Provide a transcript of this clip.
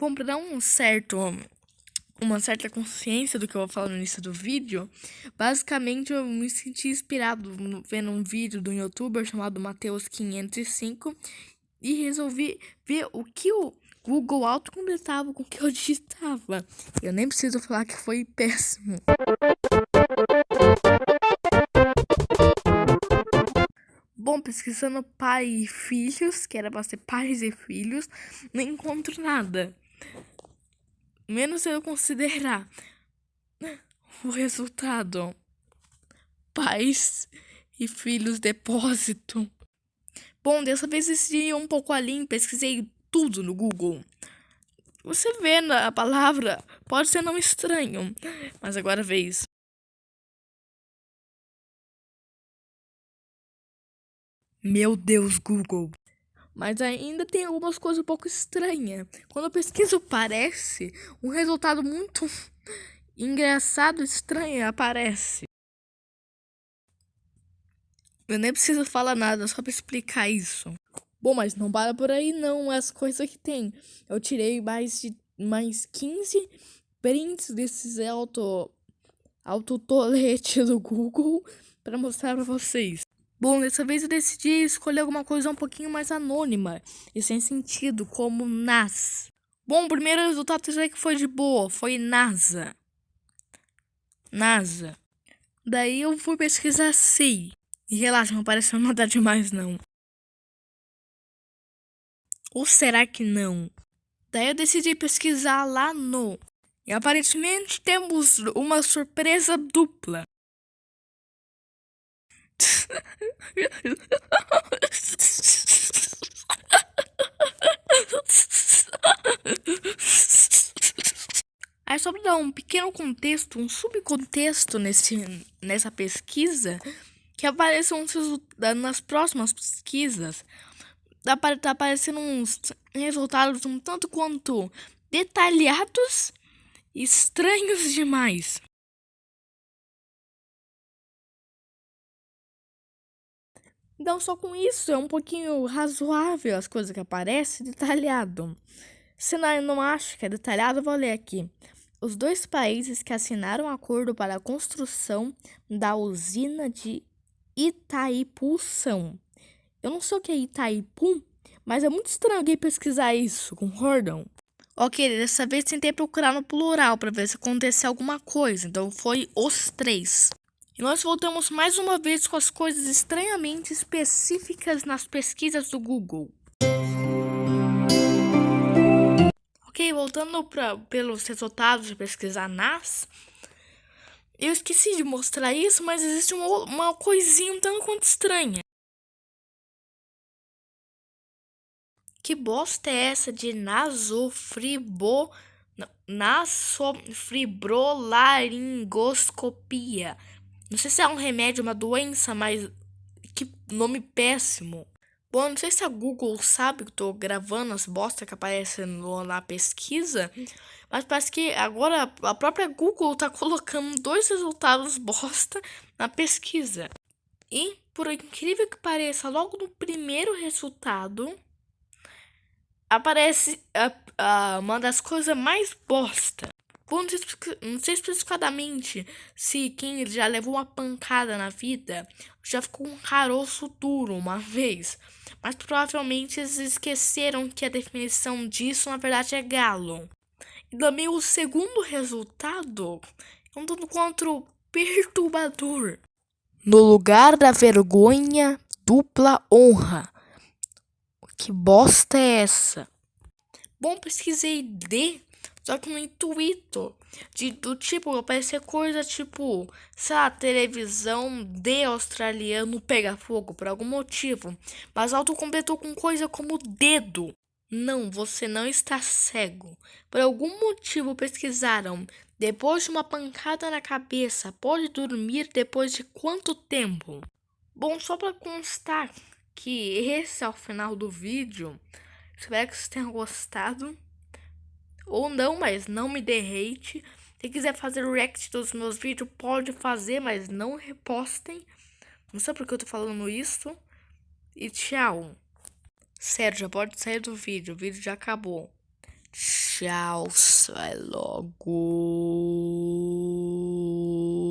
Bom, para dar um certo uma certa consciência do que eu vou falar no início do vídeo, basicamente eu me senti inspirado vendo um vídeo de um youtuber chamado Mateus505 e resolvi ver o que o Google autocompletava com o que eu digitava. Eu nem preciso falar que foi péssimo. Bom, pesquisando pai e filhos, que era pra ser pais e filhos, não encontro nada menos eu considerar o resultado pais e filhos depósito. Bom, dessa vez decidi um pouco além, pesquisei tudo no Google. Você vê a palavra, pode ser não estranho, mas agora vez. Meu Deus, Google. Mas ainda tem algumas coisas um pouco estranhas. Quando eu pesquiso parece, um resultado muito engraçado, estranho aparece. Eu nem preciso falar nada só para explicar isso. Bom, mas não para por aí não, as coisas que tem. Eu tirei mais de mais 15 prints desses auto autotolete do Google para mostrar para vocês. Bom, dessa vez eu decidi escolher alguma coisa um pouquinho mais anônima e sem sentido, como NAS. Bom, o primeiro resultado eu que foi de boa, foi NASA. NASA. Daí eu fui pesquisar SEI. E relaxa, não apareceu nada demais não. Ou será que não? Daí eu decidi pesquisar lá no. E aparentemente temos uma surpresa dupla. Aí só dar um pequeno contexto, um subcontexto nesse, nessa pesquisa, que apareceu nas próximas pesquisas, tá, aparecendo uns resultados um tanto quanto detalhados estranhos demais. Então, só com isso é um pouquinho razoável as coisas que aparecem detalhado. Se não, não acho que é detalhado, vou ler aqui. Os dois países que assinaram um acordo para a construção da usina de Itaipu são. Eu não sei o que é Itaipu, mas é muito estranho alguém pesquisar isso, concordam? Ok, dessa vez tentei procurar no plural para ver se aconteceu alguma coisa, então foi os três. E nós voltamos mais uma vez com as coisas estranhamente específicas nas pesquisas do Google. Ok, voltando pra, pelos resultados de pesquisar NAS, eu esqueci de mostrar isso, mas existe uma, uma coisinha um tanto quanto estranha. Que bosta é essa de nasofribo? Não sei se é um remédio, uma doença, mas que nome péssimo. Bom, não sei se a Google sabe que eu tô gravando as bostas que aparecem na pesquisa, mas parece que agora a própria Google tá colocando dois resultados bosta na pesquisa. E, por incrível que pareça, logo no primeiro resultado, aparece uma das coisas mais bosta. Bom, não sei, não sei especificadamente se quem já levou uma pancada na vida já ficou um caroço duro uma vez, mas provavelmente eles esqueceram que a definição disso na verdade é galo. E também o segundo resultado é um tanto quanto perturbador. No lugar da vergonha, dupla honra. Que bosta é essa? Bom, pesquisei D só que no intuito de, do tipo, aparecer coisa tipo, sei lá, televisão de australiano pega fogo por algum motivo. Mas auto completou com coisa como dedo. Não, você não está cego. Por algum motivo pesquisaram. Depois de uma pancada na cabeça, pode dormir depois de quanto tempo? Bom, só para constar que esse é o final do vídeo. Espero que vocês tenham gostado ou não, mas não me dê hate. Se quiser fazer react dos meus vídeos, pode fazer, mas não repostem. Não sei porque eu tô falando isso. E tchau. Sério, já pode sair do vídeo. O vídeo já acabou. Tchau, sai logo.